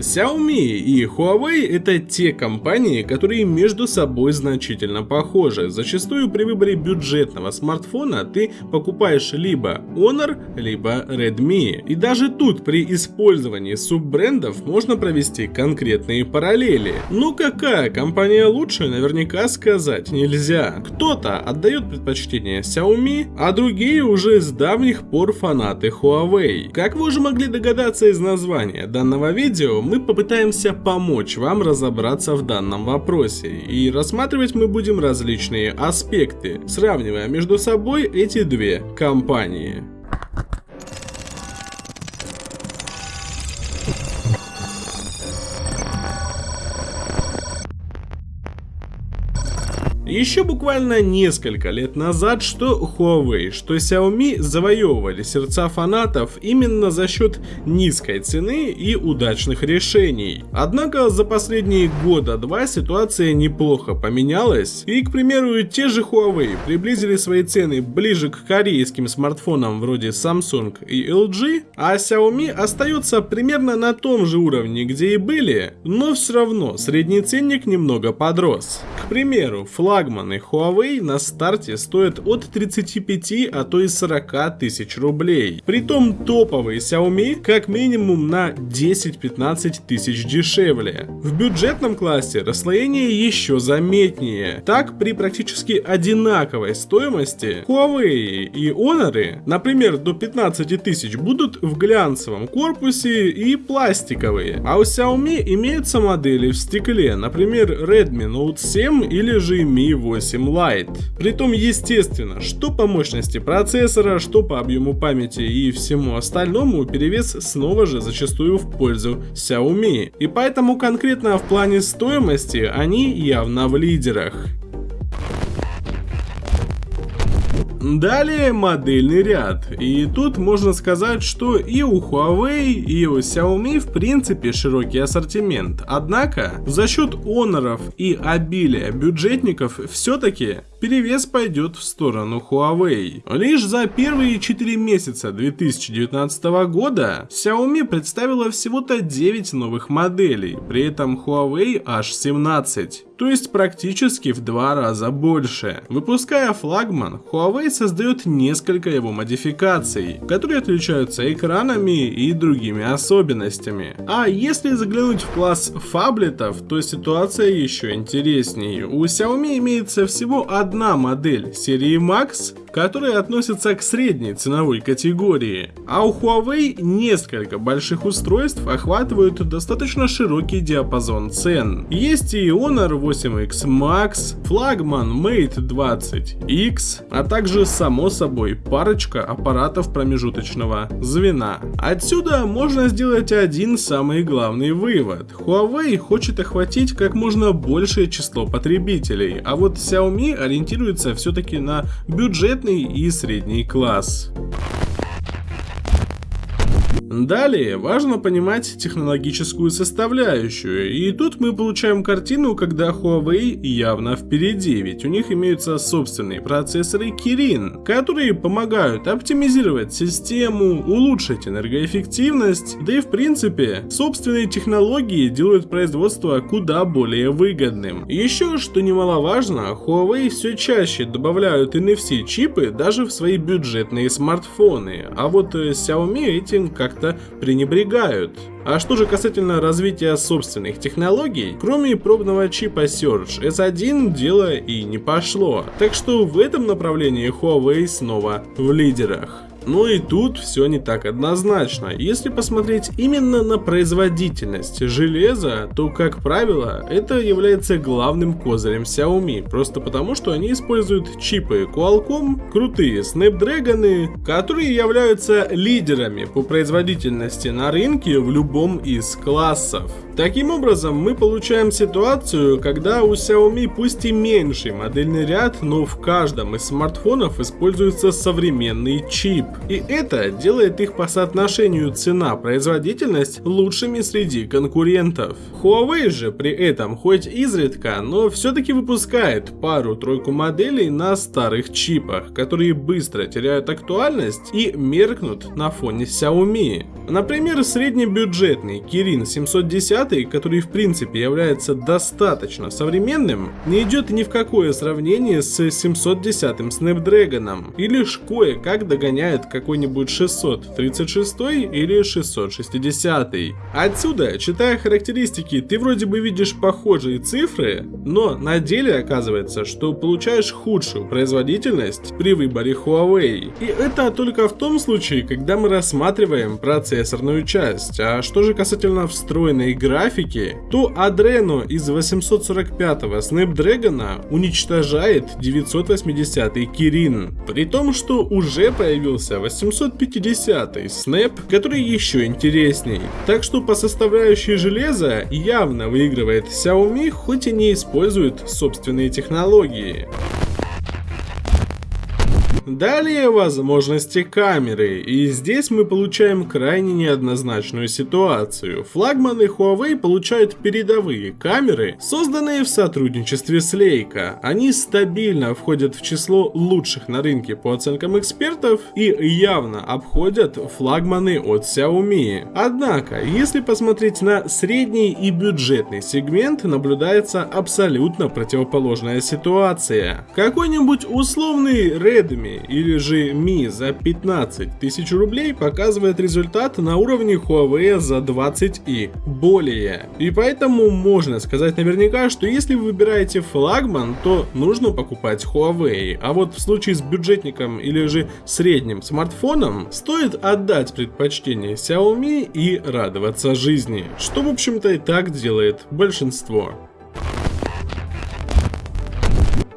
Xiaomi и Huawei это те компании, которые между собой значительно похожи. Зачастую при выборе бюджетного смартфона ты покупаешь либо Honor, либо Redmi. И даже тут при использовании суббрендов можно провести конкретные параллели. Ну какая компания лучше, наверняка сказать нельзя. Кто-то отдает предпочтение Xiaomi, а другие уже с давних пор фанаты Huawei. Как вы уже могли догадаться из названия данного видео, мы попытаемся помочь вам разобраться в данном вопросе. И рассматривать мы будем различные аспекты, сравнивая между собой эти две компании. Еще буквально несколько лет назад что Huawei, что Xiaomi завоевывали сердца фанатов именно за счет низкой цены и удачных решений. Однако за последние года два ситуация неплохо поменялась, и, к примеру, те же Huawei приблизили свои цены ближе к корейским смартфонам вроде Samsung и LG, а Xiaomi остается примерно на том же уровне, где и были, но все равно средний ценник немного подрос. К примеру, флаг флагманы Huawei на старте стоят от 35, а то и 40 тысяч рублей. Притом топовые Xiaomi как минимум на 10-15 тысяч дешевле. В бюджетном классе расслоение еще заметнее. Так при практически одинаковой стоимости Huawei и Honor, например, до 15 тысяч будут в глянцевом корпусе и пластиковые. А у Xiaomi имеются модели в стекле, например Redmi Note 7 или же Mi Mi 8 Lite. Притом, естественно, что по мощности процессора, что по объему памяти и всему остальному, перевес снова же зачастую в пользу Xiaomi. И поэтому конкретно в плане стоимости они явно в лидерах. Далее модельный ряд. И тут можно сказать, что и у Huawei, и у Xiaomi в принципе широкий ассортимент. Однако за счет оноров и обилия бюджетников все-таки перевес пойдет в сторону Huawei. Лишь за первые 4 месяца 2019 года Xiaomi представила всего-то 9 новых моделей, при этом Huawei аж 17 то есть практически в два раза больше. Выпуская флагман, Huawei создает несколько его модификаций, которые отличаются экранами и другими особенностями. А если заглянуть в класс фаблетов, то ситуация еще интереснее. У Xiaomi имеется всего одна модель серии Max, которые относятся к средней ценовой категории. А у Huawei несколько больших устройств охватывают достаточно широкий диапазон цен. Есть и Honor 8X Max, флагман Mate 20X, а также само собой парочка аппаратов промежуточного звена. Отсюда можно сделать один самый главный вывод. Huawei хочет охватить как можно большее число потребителей, а вот Xiaomi ориентируется все-таки на бюджет бюджетный и средний класс. Далее важно понимать технологическую составляющую, и тут мы получаем картину, когда Huawei явно впереди, ведь у них имеются собственные процессоры Kirin, которые помогают оптимизировать систему, улучшить энергоэффективность, да и в принципе собственные технологии делают производство куда более выгодным. Еще, что немаловажно, Huawei все чаще добавляют NFC чипы даже в свои бюджетные смартфоны, а вот Xiaomi этим как как-то пренебрегают. А что же касательно развития собственных технологий, кроме пробного чипа Surge S1 дело и не пошло. Так что в этом направлении Huawei снова в лидерах. Но и тут все не так однозначно. Если посмотреть именно на производительность железа, то, как правило, это является главным козырем Xiaomi, просто потому, что они используют чипы Qualcomm, крутые Snapdragon, которые являются лидерами по производительности на рынке в любом из классов. Таким образом, мы получаем ситуацию, когда у Xiaomi пусть и меньший модельный ряд, но в каждом из смартфонов используется современный чип. И это делает их по соотношению цена-производительность лучшими среди конкурентов. Huawei же при этом хоть изредка, но все-таки выпускает пару-тройку моделей на старых чипах, которые быстро теряют актуальность и меркнут на фоне Xiaomi. Например, среднебюджетный Kirin 710, который в принципе является достаточно современным, не идет ни в какое сравнение с 710 Snapdragon, и лишь кое-как догоняет какой-нибудь 636 или 660. Отсюда, читая характеристики, ты вроде бы видишь похожие цифры, но на деле оказывается, что получаешь худшую производительность при выборе Huawei. И это только в том случае, когда мы рассматриваем процессорную часть. А что же касательно встроенной графики, то Adreno из 845 Snapdragon уничтожает 980 Kirin. При том, что уже появился 850 Snap, который еще интересней. Так что по составляющей железа явно выигрывает Xiaomi, хоть и не использует собственные технологии. Далее возможности камеры, и здесь мы получаем крайне неоднозначную ситуацию. Флагманы Huawei получают передовые камеры, созданные в сотрудничестве с Leica. Они стабильно входят в число лучших на рынке по оценкам экспертов и явно обходят флагманы от Xiaomi. Однако, если посмотреть на средний и бюджетный сегмент, наблюдается абсолютно противоположная ситуация. Какой-нибудь условный Redmi или же Mi за 15 тысяч рублей показывает результат на уровне Huawei за 20 и более. И поэтому можно сказать наверняка, что если вы выбираете флагман, то нужно покупать Huawei. А вот в случае с бюджетником или же средним смартфоном, стоит отдать предпочтение Xiaomi и радоваться жизни. Что в общем-то и так делает большинство.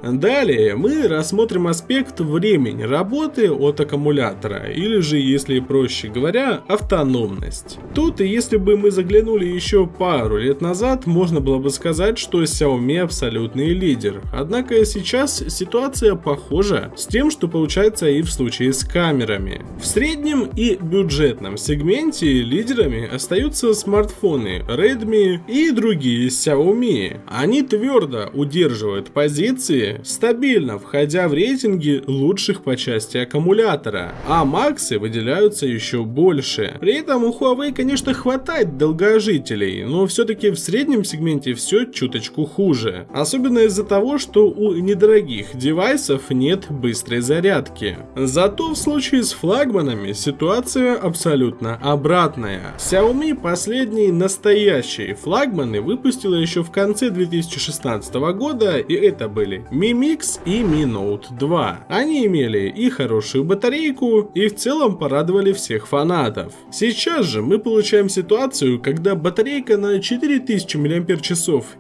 Далее мы рассмотрим аспект времени работы от аккумулятора, или же, если проще говоря, автономность. Тут, если бы мы заглянули еще пару лет назад, можно было бы сказать, что Xiaomi абсолютный лидер. Однако сейчас ситуация похожа с тем, что получается и в случае с камерами. В среднем и бюджетном сегменте лидерами остаются смартфоны Redmi и другие Xiaomi. Они твердо удерживают позиции стабильно входя в рейтинги лучших по части аккумулятора, а максы выделяются еще больше. При этом у Huawei, конечно, хватает долгожителей, но все-таки в среднем сегменте все чуточку хуже. Особенно из-за того, что у недорогих девайсов нет быстрой зарядки. Зато в случае с флагманами ситуация абсолютно обратная. Xiaomi последние настоящие флагманы выпустила еще в конце 2016 года, и это были Mix и Mi Note 2. Они имели и хорошую батарейку, и в целом порадовали всех фанатов. Сейчас же мы получаем ситуацию, когда батарейка на 4000 мАч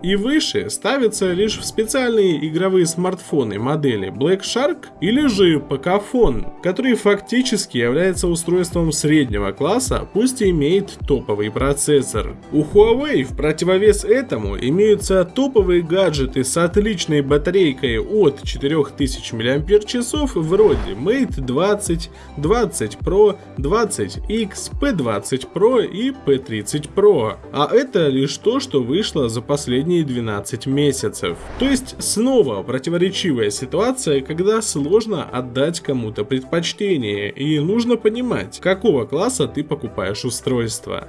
и выше ставится лишь в специальные игровые смартфоны модели Black Shark или же Pocophone, который фактически является устройством среднего класса, пусть и имеет топовый процессор. У Huawei в противовес этому имеются топовые гаджеты с отличной батарейкой батареи от 4000 мАч вроде Mate 20, 20 Pro, 20X, P20 Pro и P30 Pro. А это лишь то, что вышло за последние 12 месяцев. То есть снова противоречивая ситуация, когда сложно отдать кому-то предпочтение и нужно понимать, какого класса ты покупаешь устройство.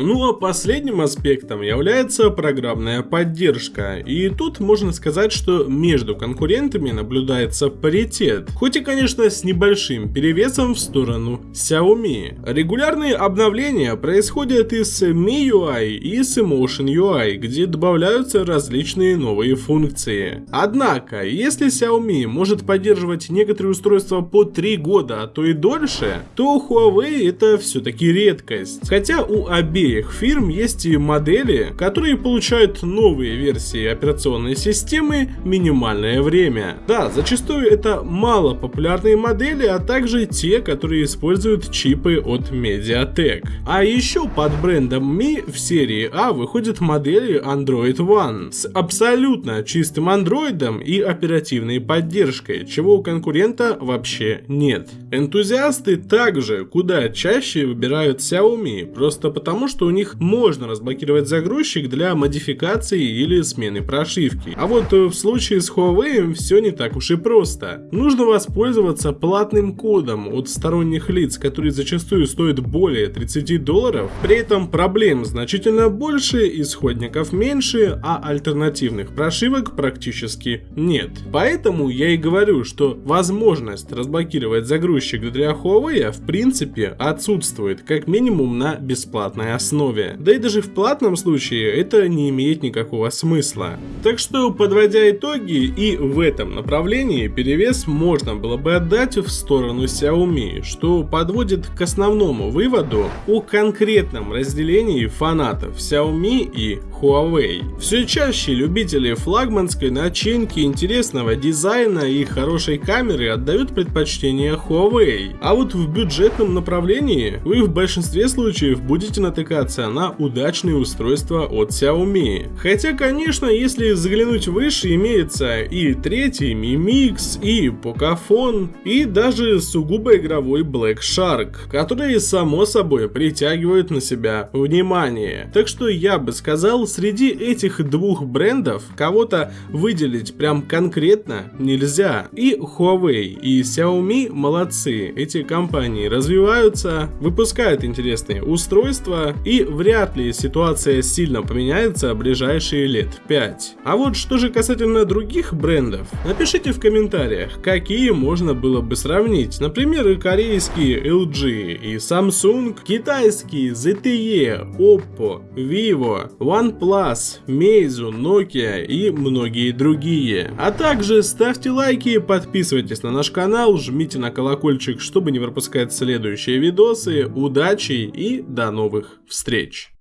Ну а последним аспектом является программная поддержка. И тут можно сказать, что между конкурентами наблюдается паритет. Хоть и конечно с небольшим перевесом в сторону Xiaomi. Регулярные обновления происходят и с MIUI и с Emotion UI, где добавляются различные новые функции. Однако, если Xiaomi может поддерживать некоторые устройства по 3 года, а то и дольше, то Huawei это все-таки редкость. Хотя у обеих обеих фирм есть и модели, которые получают новые версии операционной системы минимальное время. Да, зачастую это мало популярные модели, а также те, которые используют чипы от Mediatek. А еще под брендом Mi в серии А выходят модели Android One с абсолютно чистым андроидом и оперативной поддержкой, чего у конкурента вообще нет. Энтузиасты также куда чаще выбирают Xiaomi, просто потому что у них можно разблокировать загрузчик для модификации или смены прошивки. А вот в случае с Huawei все не так уж и просто. Нужно воспользоваться платным кодом от сторонних лиц, который зачастую стоит более 30 долларов. При этом проблем значительно больше, исходников меньше, а альтернативных прошивок практически нет. Поэтому я и говорю, что возможность разблокировать загрузчик для Huawei в принципе отсутствует, как минимум на бесплатной основе. Да и даже в платном случае это не имеет никакого смысла. Так что, подводя итоги, и в этом направлении перевес можно было бы отдать в сторону Xiaomi, что подводит к основному выводу о конкретном разделении фанатов Xiaomi и Huawei. Все чаще любители флагманской начинки, интересного дизайна и хорошей камеры отдают предпочтение Huawei. А вот в бюджетном направлении вы в большинстве случаев будете натыкаться на удачные устройства от Xiaomi. Хотя, конечно, если заглянуть выше, имеется и третий Mi Mix, и Pocophone, и даже сугубо игровой Black Shark, которые само собой притягивают на себя внимание. Так что я бы сказал, среди этих двух брендов кого-то выделить прям конкретно нельзя. И Huawei, и Xiaomi молодцы. Эти компании развиваются, выпускают интересные устройства, и вряд ли ситуация сильно поменяется в ближайшие лет 5. А вот что же касательно других брендов, напишите в комментариях, какие можно было бы сравнить. Например, корейские LG и Samsung, китайские ZTE, Oppo, Vivo, OnePlus, Meizu, Nokia и многие другие. А также ставьте лайки, подписывайтесь на наш канал, жмите на колокольчик, чтобы не пропускать следующие видосы. Удачи и до новых встреч!